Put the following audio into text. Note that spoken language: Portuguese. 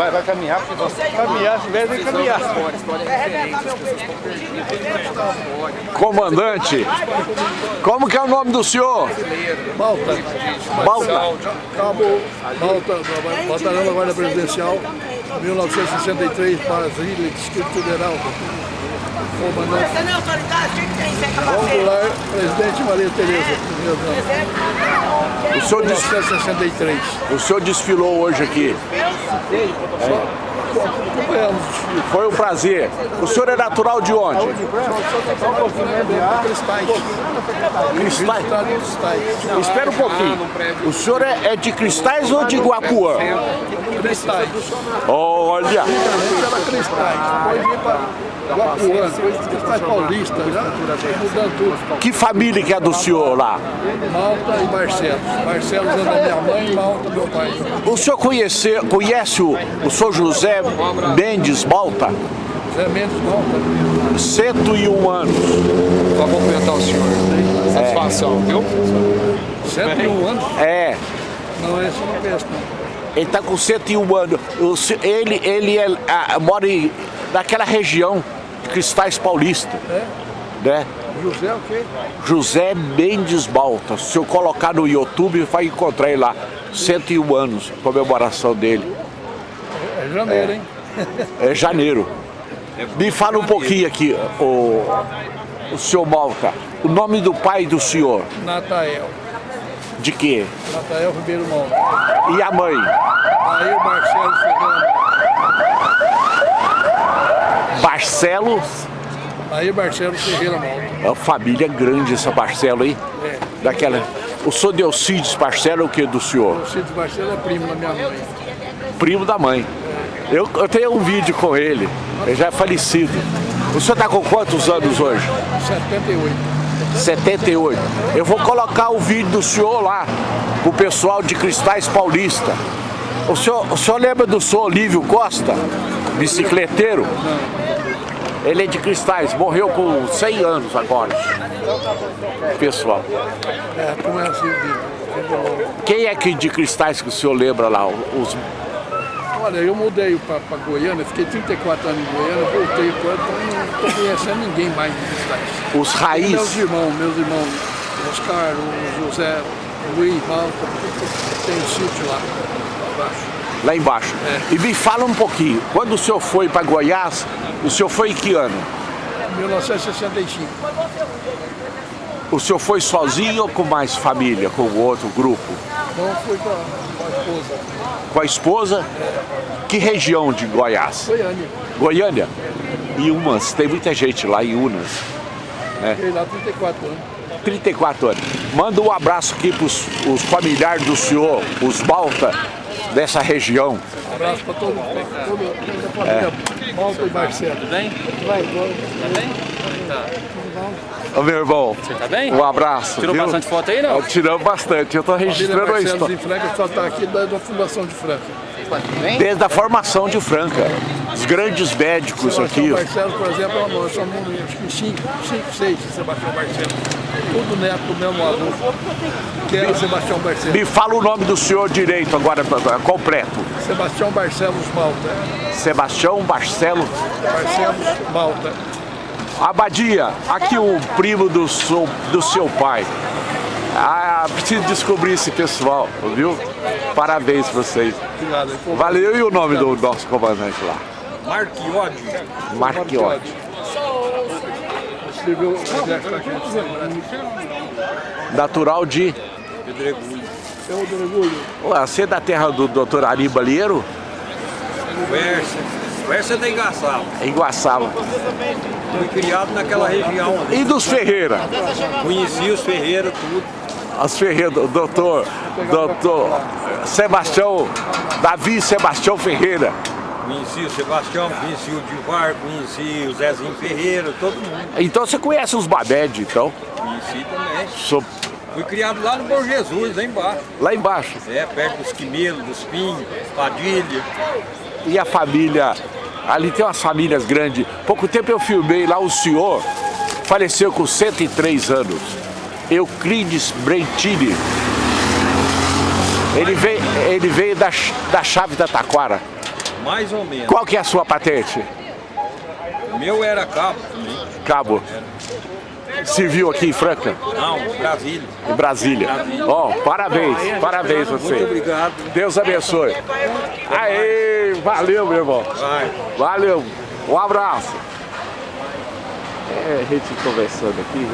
vai, vai caminhar, porque você caminhar, se tiver, vem caminhar. Comandante, como que é o nome do senhor? Malta. Balta. Cabo Malta, batalhão da Guarda Presidencial, 1963, Brasília, Distrito Federal. Comandante. Você não é autoridade? O que presidente Maria Tereza. O senhor, des- 1963. o senhor desfilou hoje aqui. Acompanhamos. Foi um prazer. O senhor é natural de onde? Cristais. Cristais. Espera um pouquinho. O senhor é, é de Cristais ou de Guapuã? Cristais. Olha, Cristais. Para Guapuã, depois Cristais Paulista, já mudando tudo. que família que é do senhor lá? Malta e Barcelos. Barcelos é da minha mãe, Malta meu pai. O senhor conhece, conhece o, o senhor José Mendes Balta? Zé Mendes Malta. 101 anos. Só cumprimentar o senhor. Satisfação, viu? 101 anos? É, Não, esse não conheço não. ele está com 101 anos. Ele ele é, ah, mora em, naquela região Cristais Paulista. Né? José o quê? José Mendes Balta. Se eu colocar no YouTube, vai encontrar ele lá. 101 anos, comemoração dele. É janeiro, hein? É janeiro. Me fala um pouquinho aqui, o, o senhor Malta. O nome do pai do senhor, Natael. de quê? Natael Ribeiro Malta. E a mãe? Aí o Marcelo Ferreira. Barcelo? Aí o Marcelo Ferreira Malta. É uma família grande essa Barcelo aí. É. Daquela. O senhor Delcides Barcelo é o que do senhor? O Cid Marcelo é primo da minha mãe. Primo da mãe. Eu, eu tenho um vídeo com ele, ele já é falecido. O senhor está com quantos anos hoje? 78. 78. Eu vou colocar o vídeo do senhor lá, pro pessoal de Cristais Paulista. O senhor, o senhor lembra do senhor Olívio Costa, bicicleteiro? Ele é de Cristais, morreu com 100 anos agora. Pessoal. É, como é assim? Quem é que de Cristais que o senhor lembra lá? Os, Olha, eu mudei para Goiânia, fiquei 34 anos em Goiânia, voltei para então não estou conhecendo ninguém mais de Cristais. os Meus raiz, irmãos, meus irmãos, Oscar, o José, o Luiz Malta, tem um sítio lá, abaixo. lá embaixo. E me fala um pouquinho, quando o senhor foi para Goiás, o senhor foi em que ano? 1965. O senhor foi sozinho ou com mais família, com outro grupo? Então fui com a, esposa, Com a esposa? Que região de Goiás? Goiânia. Goiânia? Em Umas, tem muita gente lá em Unas. Fiquei lá 34 anos. 34 anos. Manda um abraço aqui para os familiares do senhor, os Balta, dessa região. Um abraço para todo, pra toda, a família Malta e Marcelo. Tudo bem? Vai, Ô meu irmão, Tá bem? um abraço. Tirou viu? bastante foto aí, não? Tiramos bastante, eu estou Família registrando a Marcelo história. de Franca só está aqui da, da Fundação de Franca. Desde a formação de Franca. Os grandes médicos aqui. Sebastião Barcelos, por exemplo, nós somos acho que 5, 5, 6 de Sebastião Barcelos. Tudo neto do mesmo avô, que era Sebastião Barcelos. Me fala o nome do senhor direito agora, completo. Sebastião Barcelos Malta. Sebastião Barcelo Barcelos Malta. Abadia, aqui o primo do seu, do seu pai. Ah, preciso descobrir esse pessoal, viu? Parabéns pra vocês. Obrigado. Valeu, e o nome do nosso comandante lá? Marquiode. Marquiotti. Escreveu o exército aqui. Natural de... Pedregulho. É o do orgulho. Ué, Você é da terra do doutor Ari Balieiro? Versa. Versa é da Engaçava. Em Iguaçava. Fui criado naquela região. E dos Ferreira? Conheci os Ferreira, tudo. As Ferreira, do doutor, doutor Sebastião, Davi Sebastião Ferreira. Conheci o Sebastião, conheci o Divar, conheci o Zezinho Ferreira, todo mundo. Então você conhece os Babed, então? Conheci também. Sou Fui criado lá no Bom Jesus, lá embaixo. lá embaixo. É, perto dos Quimelos, dos Pinhos, Padilha. E a família, ali tem umas famílias grandes. Pouco tempo eu filmei lá o senhor, faleceu com 103 anos. Euclides Brentini. Ele veio, ele veio da, da chave da Taquara. Mais ou menos. Qual que é a sua patente? O meu era cabo também. Cabo. Civil aqui em Franca, Não, Brasília. em Brasília. Ó, parabéns, parabéns você. Muito obrigado. Deus abençoe. Aê, valeu, meu irmão. Vai. Valeu. Um abraço. É, a gente conversando aqui.